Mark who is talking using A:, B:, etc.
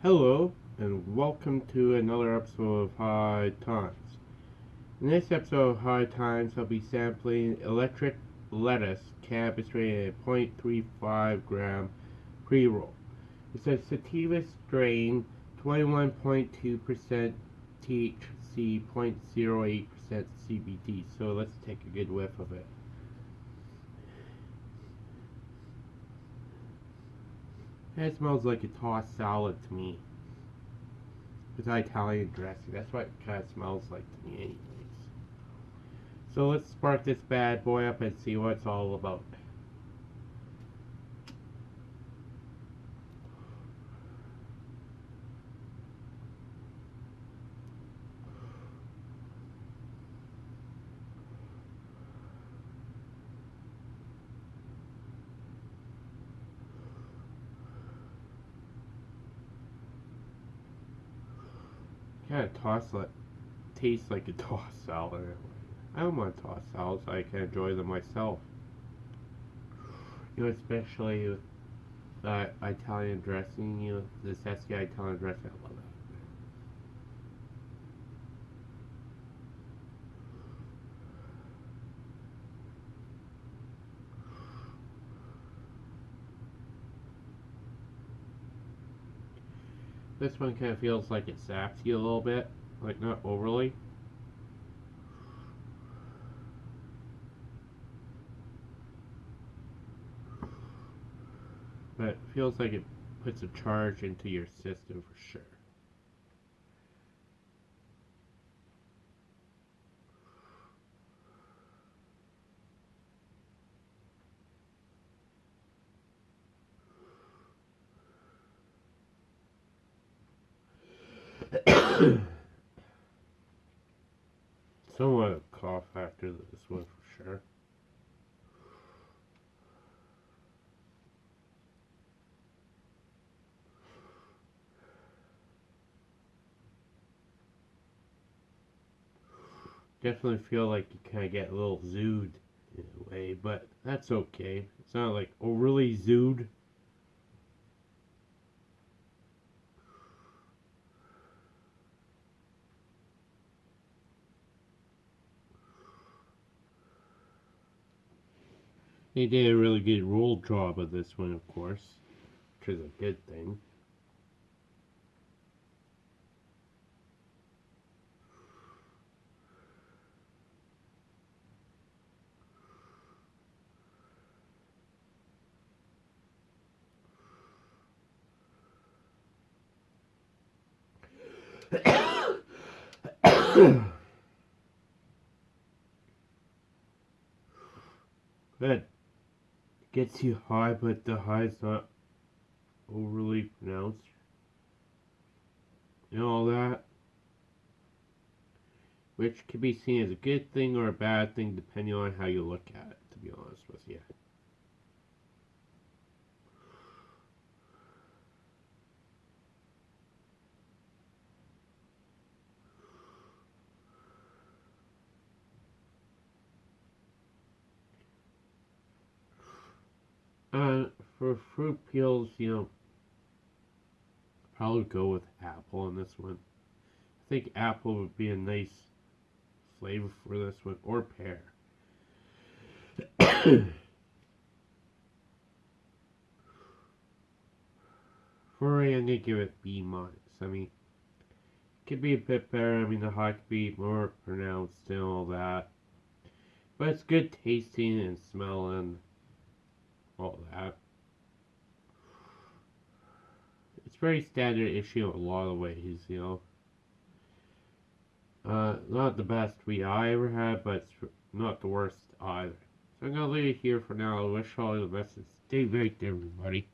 A: Hello, and welcome to another episode of High Times. In this episode of High Times, I'll be sampling electric lettuce cannabis rated at 0.35 gram pre-roll. It's a sativa strain, 21.2% THC, 0.08% CBD. So let's take a good whiff of it. It smells like a tossed salad to me. With Italian dressing. That's what it kind of smells like to me anyways. So let's spark this bad boy up and see what it's all about. Kind of toss like, tastes like a tossed salad. I don't want toss salads. I can enjoy them myself. You know, especially with Italian dressing. You know, the zesty Italian dressing. I love that. This one kind of feels like it saps you a little bit, like not overly. But it feels like it puts a charge into your system for sure. Somewhat of a cough after this one for sure. Definitely feel like you kind of get a little zooed in a way, but that's okay. It's not like overly zooed. They did a really good roll job of this one, of course, which is a good thing. Good gets you high, but the high is not overly pronounced. And all that. Which can be seen as a good thing or a bad thing depending on how you look at it, to be honest with you. Uh, for fruit peels, you know, probably go with apple on this one. I think apple would be a nice flavor for this one, or pear. for I'm gonna give it B minus. I mean, it could be a bit better. I mean, the hot could be more pronounced and all that. But it's good tasting and smelling all that. It's very standard issue in a lot of ways, you know. Uh, not the best we I ever had, but it's not the worst either. So I'm gonna leave it here for now. I wish all the best and stay baked, everybody.